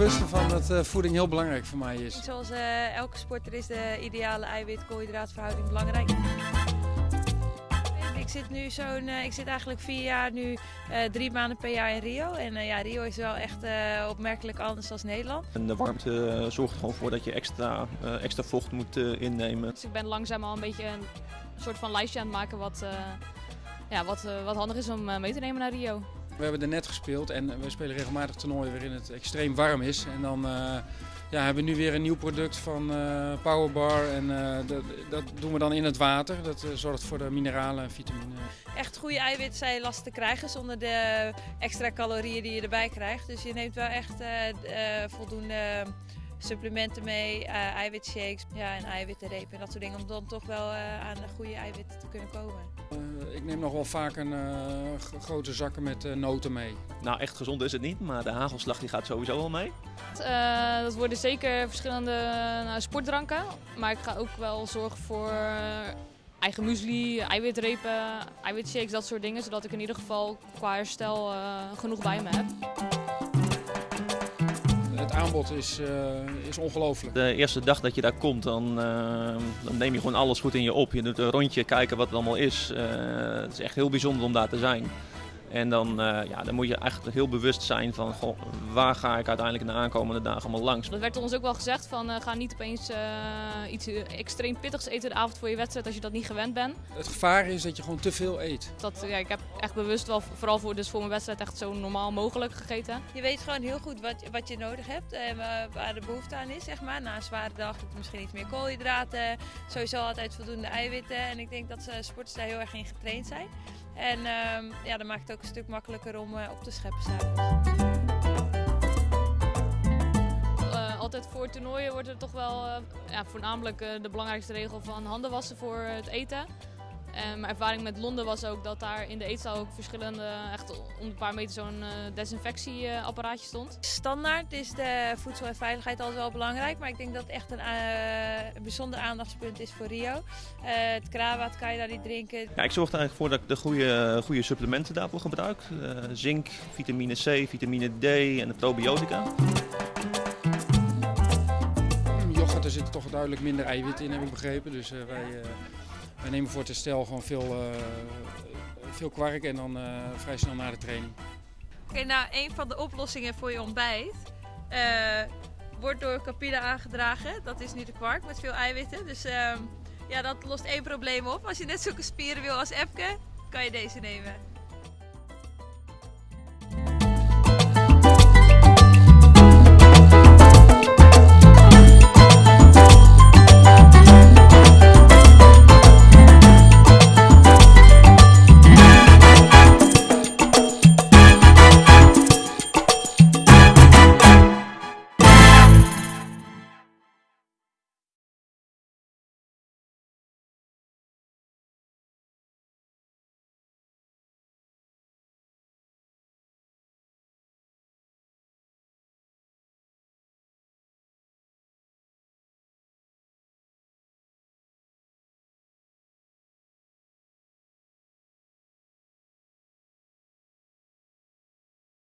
bewust ervan dat eh, voeding heel belangrijk voor mij is. Zoals eh, elke sporter is de ideale eiwit-koolhydraatverhouding belangrijk. Ik zit nu zo'n, eh, ik zit eigenlijk vier jaar nu eh, drie maanden per jaar in Rio. En eh, ja, Rio is wel echt eh, opmerkelijk anders dan Nederland. En de warmte zorgt gewoon voor dat je extra, eh, extra vocht moet eh, innemen. Dus ik ben langzaam al een beetje een soort van lijstje aan het maken wat, eh, ja, wat, eh, wat handig is om eh, mee te nemen naar Rio. We hebben er net gespeeld en we spelen regelmatig toernooien waarin het extreem warm is. En dan eh, ja, hebben we nu weer een nieuw product van eh, Powerbar. En eh, dat, dat doen we dan in het water. Dat zorgt voor de mineralen en vitamine. Echt goede eiwitten zijn lastig te krijgen zonder de extra calorieën die je erbij krijgt. Dus je neemt wel echt voldoende supplementen mee, eh, eiwitshakes ja, en eiwittenrepen en dat soort dingen. Om dan toch wel eh, aan de goede eiwitten te kunnen komen. Eh, ik neem nog wel vaak een eh, grote zakken met eh, noten mee. Nou, echt gezond is het niet, maar de hagelslag die gaat sowieso wel mee. Eh, dat worden zeker verschillende nou, sportdranken. Maar ik ga ook wel zorgen voor eigen muesli, eiwitrepen, eiwitshakes, dat soort dingen. Zodat ik in ieder geval qua herstel eh, genoeg bij me heb. Het aanbod is, eh, is ongelooflijk. De eerste dag dat je daar komt, dan, eh, dan neem je gewoon alles goed in je op. Je doet een rondje, kijken wat het allemaal is. Eh, het is echt heel bijzonder om daar te zijn. En dan, eh, ja, dan moet je echt heel bewust zijn van goh, waar ga ik uiteindelijk in de aankomende dagen allemaal langs. Dat werd ons ook wel gezegd van eh, ga niet opeens eh, iets extreem pittigs eten de avond voor je wedstrijd als je dat niet gewend bent. Het gevaar is dat je gewoon te veel eet. Dat, ja, ik heb echt bewust wel, vooral voor, dus voor mijn wedstrijd, echt zo normaal mogelijk gegeten. Je weet gewoon heel goed wat, wat je nodig hebt en wa- waar de behoefte aan is. Zeg maar. Na een zware dag heb je misschien iets meer koolhydraten, sowieso altijd voldoende eiwitten. En ik denk dat ze sporters daar heel erg in getraind zijn. En ehm, ja, dat maakt het ook een stuk makkelijker om eh, op te scheppen s'avonds. Eh, altijd voor toernooien wordt er toch wel eh, ja, voornamelijk de belangrijkste regel van handen wassen voor het eten. En mijn ervaring met Londen was ook dat daar in de eetzaal ook verschillende, echt om een paar meter zo'n eh, desinfectieapparaatje stond. Standaard is de voedsel en veiligheid altijd wel belangrijk, maar ik denk dat het echt een, eh, een bijzonder aandachtspunt is voor Rio. Eh, het kraanwater kan je daar niet drinken. Ja, ik zorg er eigenlijk voor dat ik de goede, goede supplementen daarvoor gebruik. Eh, zink, vitamine C, vitamine D en de probiotica. Mm, Yoghurt, er zit toch duidelijk minder eiwit in, heb ik begrepen. Dus eh, wij, eh, wij nemen voor het herstel gewoon veel, eh, veel kwark en dan eh, vrij snel na de training. Oké, nou, een van de oplossingen voor je ontbijt eh, wordt door Capilla aangedragen. Dat is nu de kwark met veel eiwitten. Dus ehm, ja, dat lost één probleem op. Als je net zulke spieren wil als Epke, kan je deze nemen.